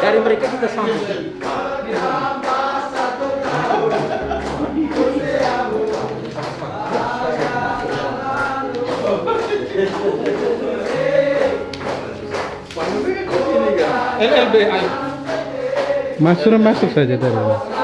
dari mereka kita sambut. LLBI. Masuk masuk saja tadi.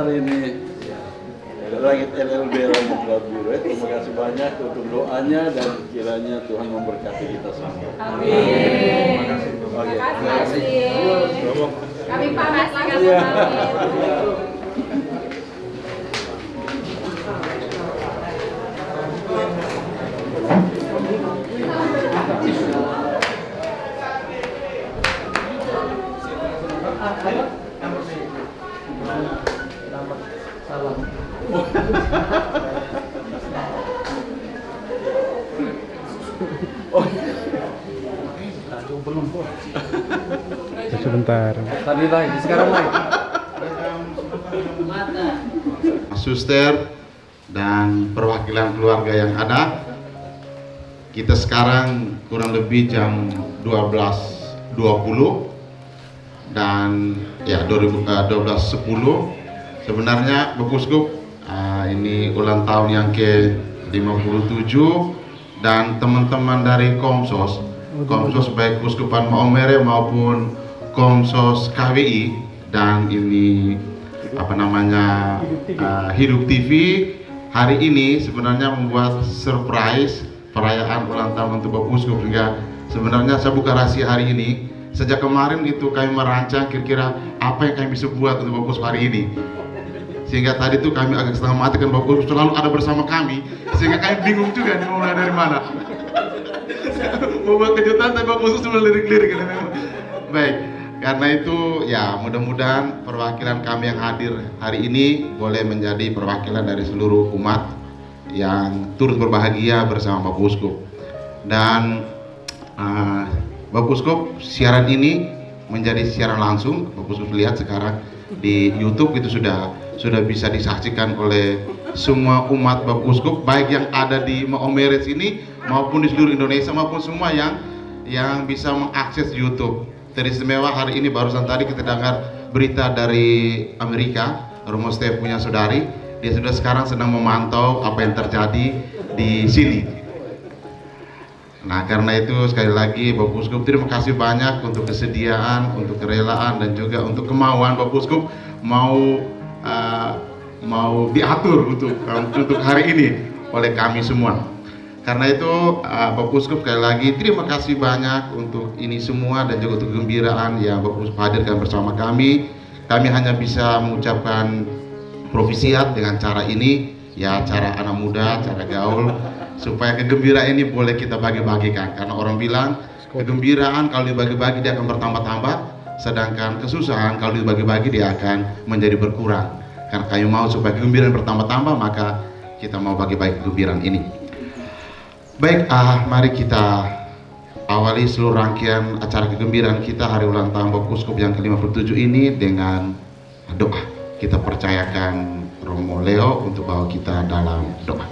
besar ini. Langit LLB Biru. ya. Terima kasih banyak untuk doanya dan kiranya Tuhan memberkati kita semua. Amin. Oke. Terima kasih. Kami pamit langsung Sebentar. Tadi lagi, sekarang lagi. suster dan perwakilan keluarga yang ada kita sekarang kurang lebih jam 12.20 dan ya 2000 eh, 12.10 sebenarnya Bapak Uskup ah, ini ulang tahun yang ke 57 dan teman-teman dari Komsos Komsos baik Uskupan Maumere maupun Komsos KWI dan ini apa namanya uh, Hidup TV hari ini sebenarnya membuat surprise perayaan ulang tahun untuk Bapak Uskup sehingga sebenarnya saya buka rahasia hari ini. Sejak kemarin itu kami merancang kira-kira apa yang kami bisa buat untuk Bapak Uskup hari ini sehingga tadi tuh kami agak setengah mati kan Bapak Uskup selalu ada bersama kami sehingga kami bingung juga nih mau mulai dari mana mau buat kejutan tapi Bapak Uskup cuma lirik-lirik gitu. baik karena itu ya mudah-mudahan perwakilan kami yang hadir hari ini boleh menjadi perwakilan dari seluruh umat yang turut berbahagia bersama Bapak Uskup. Dan uh, Bapak Uskup siaran ini menjadi siaran langsung. Bapak Uskup lihat sekarang di YouTube itu sudah sudah bisa disaksikan oleh semua umat Bapak Uskup baik yang ada di Maomeres ini maupun di seluruh Indonesia maupun semua yang yang bisa mengakses YouTube. Teristimewa hari ini barusan tadi kita dengar berita dari Amerika, Romo Steve punya saudari, dia sudah sekarang sedang memantau apa yang terjadi di sini. Nah karena itu sekali lagi Bapak Uskup terima kasih banyak untuk kesediaan, untuk kerelaan dan juga untuk kemauan Bapak Uskup mau mau diatur untuk untuk hari ini oleh kami semua. Karena itu uh, Bapak Uskup sekali lagi terima kasih banyak untuk ini semua dan juga untuk kegembiraan yang Bapak Uskup hadirkan bersama kami. Kami hanya bisa mengucapkan provisiat dengan cara ini, ya cara anak muda, cara gaul, supaya kegembiraan ini boleh kita bagi-bagikan. Karena orang bilang kegembiraan kalau dibagi-bagi dia akan bertambah-tambah, sedangkan kesusahan kalau dibagi-bagi dia akan menjadi berkurang. Karena kami mau supaya kegembiraan bertambah-tambah, maka kita mau bagi-bagi kegembiraan ini. Baik, ah, mari kita awali seluruh rangkaian acara kegembiraan kita hari ulang tahun Bapak Uskup yang ke-57 ini dengan doa. Kita percayakan Romo Leo untuk bawa kita dalam doa.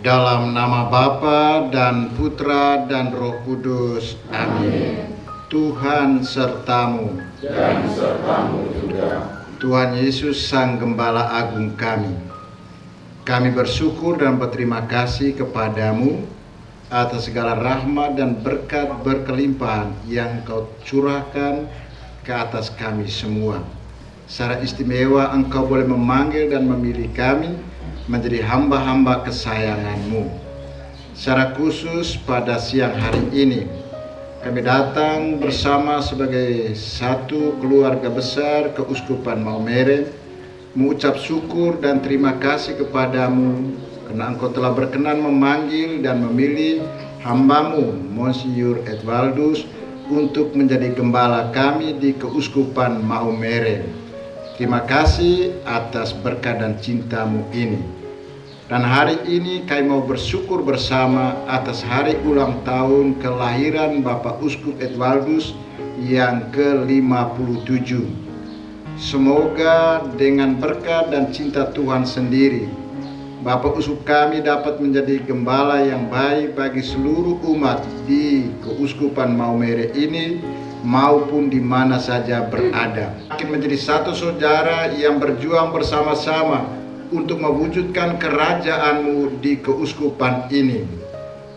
Dalam nama Bapa dan Putra dan Roh Kudus. Amin. Tuhan sertamu. Dan sertamu juga. Tuhan Yesus Sang Gembala Agung kami. Kami bersyukur dan berterima kasih kepadamu atas segala rahmat dan berkat berkelimpahan yang kau curahkan ke atas kami semua. Secara istimewa engkau boleh memanggil dan memilih kami menjadi hamba-hamba kesayanganmu. Secara khusus pada siang hari ini, kami datang bersama sebagai satu keluarga besar Keuskupan Maumere, mengucap syukur dan terima kasih kepadamu karena engkau telah berkenan memanggil dan memilih hambamu Monsinyur Edwaldus untuk menjadi gembala kami di Keuskupan Maumere. Terima kasih atas berkat dan cintamu ini. Dan hari ini kami mau bersyukur bersama atas hari ulang tahun kelahiran Bapak Uskup Edwaldus yang ke-57. Semoga dengan berkat dan cinta Tuhan sendiri, Bapak Uskup kami dapat menjadi gembala yang baik bagi seluruh umat di Keuskupan Maumere ini maupun di mana saja berada. Akan menjadi satu saudara yang berjuang bersama-sama untuk mewujudkan kerajaanmu di keuskupan ini.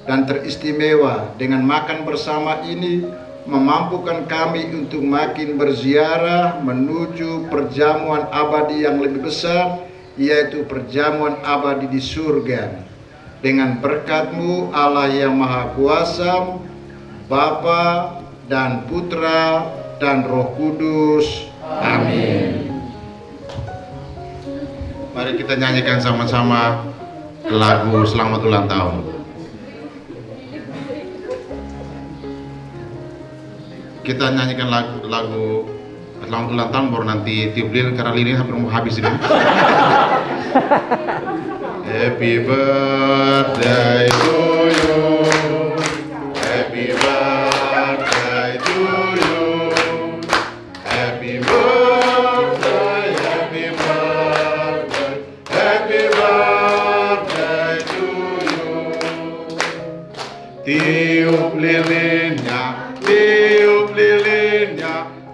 Dan teristimewa dengan makan bersama ini memampukan kami untuk makin berziarah menuju perjamuan abadi yang lebih besar yaitu perjamuan abadi di surga. Dengan berkatmu Allah yang Maha Kuasa, Bapa dan Putra dan Roh Kudus. Amin. Mari kita nyanyikan sama-sama lagu Selamat Ulang Tahun. Kita nyanyikan lagu, lagu Selamat Ulang Tahun baru nanti tiup lilin karena lilin hampir mau habis ini. Happy birthday to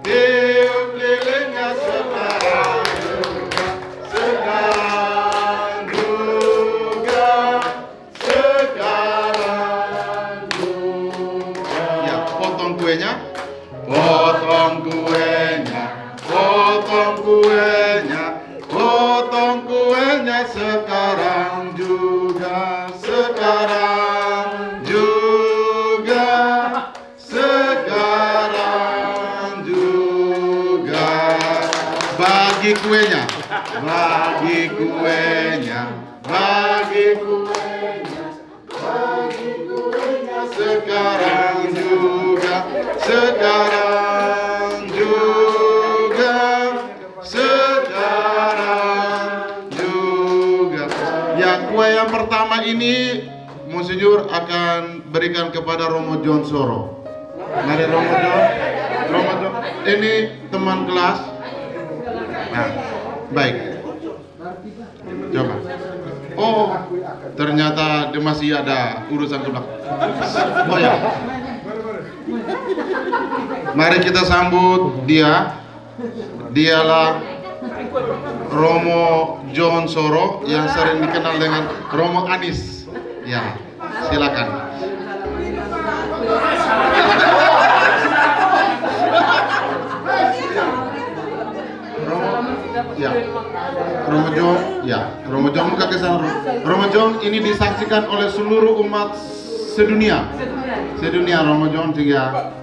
lilinnya, Bagi kuenya, bagi kuenya, bagi kuenya, bagi kuenya. Sekarang juga, sekarang juga, sekarang juga. Ya, kue yang pertama ini Monsinyur akan berikan kepada Romo John Soro. Mari Romo John, Romo John, ini teman kelas. Nah, baik. Coba. Oh, ternyata dia masih ada urusan ke belakang. Oh ya. Mari kita sambut dia. Dialah Romo John Soro yang sering dikenal dengan Romo Anis. Ya, silakan. Ya. Romo John, ya. Romo John muka ke sana. John ini disaksikan oleh seluruh umat sedunia. Sedunia Romo John juga.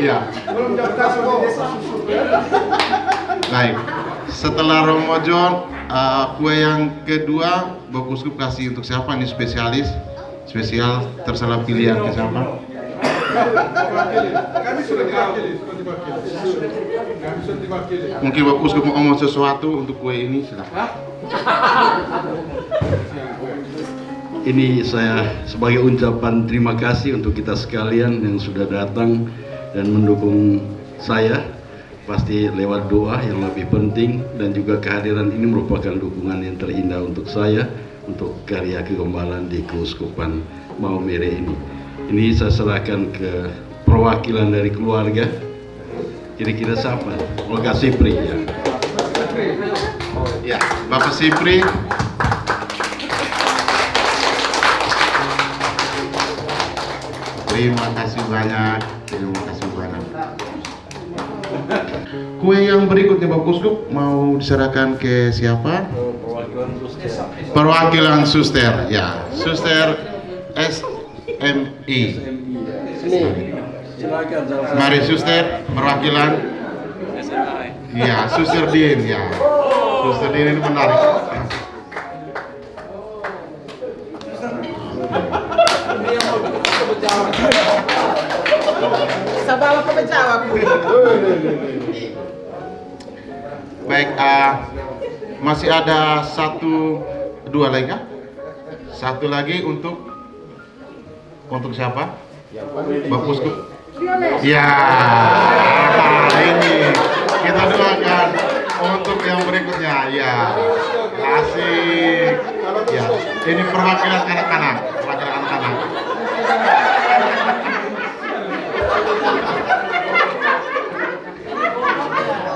Ya. Baik. Setelah Romo John, uh, kue yang kedua Bapak kasih untuk siapa nih spesialis? Spesial terserah pilihan ke siapa? Mungkin Bapak mau ngomong sesuatu untuk kue ini, silakan. Ini saya sebagai ucapan terima kasih untuk kita sekalian yang sudah datang dan mendukung saya. Pasti lewat doa yang lebih penting dan juga kehadiran ini merupakan dukungan yang terindah untuk saya untuk karya kegembalaan di Keuskupan Maumere ini. Ini saya serahkan ke perwakilan dari keluarga. Kira-kira siapa? Olga Sipri ya. Ya, Bapak Sipri. Terima kasih banyak. Terima kasih banyak. Kue yang berikutnya Bapak Uskup mau diserahkan ke siapa? Perwakilan suster. Perwakilan suster, ya. Suster SMI. Silakan Mari suster, perwakilan. Ya, suster Din, ya. Suster Din ini menarik. Baik, ah, masih ada satu, dua lagi kah? Satu lagi untuk untuk siapa? Bapak Uskup. Ya, ini kita doakan untuk yang berikutnya. Ya, asik. Ya, ini perwakilan anak-anak, perwakilan anak-anak.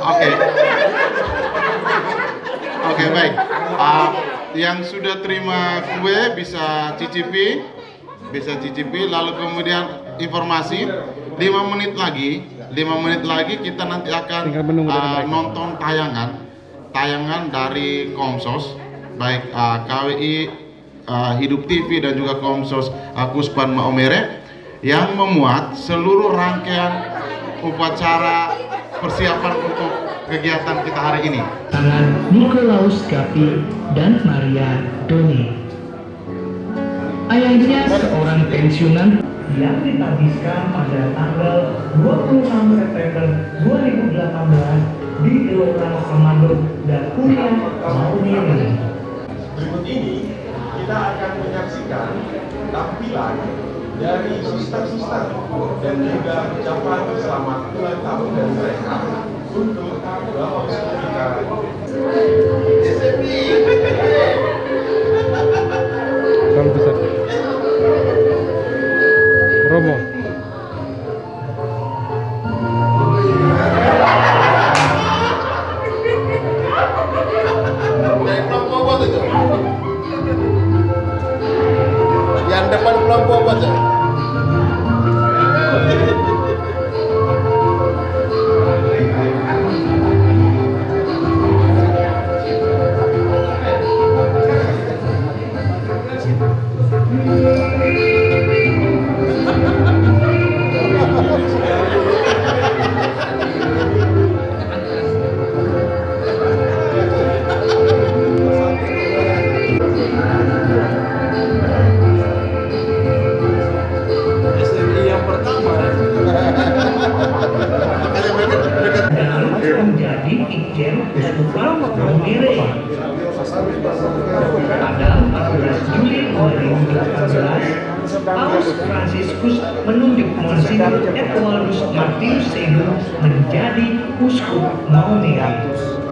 Oke. Oke baik. Ah, yang sudah terima kue bisa cicipi, bisa cicipi. Lalu kemudian informasi 5 menit lagi, 5 menit lagi kita nanti akan mereka. nonton tayangan, tayangan dari Komsos, baik ah, KWI ah, Hidup TV dan juga Komsos Akuspan Maomere yang memuat seluruh rangkaian upacara persiapan untuk kegiatan kita hari ini. tangan Nikolaus Gapi dan Maria Doni. Ayahnya seorang pensiunan yang ditabiskan pada tanggal 26 September 2018 di Gelora Komando dan Kuliah Maumere. Berikut ini kita akan menyaksikan tampilan dari suster-suster dan juga ucapan selamat ulang tahun dari mereka untuk Bapak Uskup kita. Romo. Yang depan kelompok apa yang Pada 14 Juli 2018, Paus Fransiskus menunjuk Monsignor Edwardus Martinus Senu menjadi Uskup Maumere.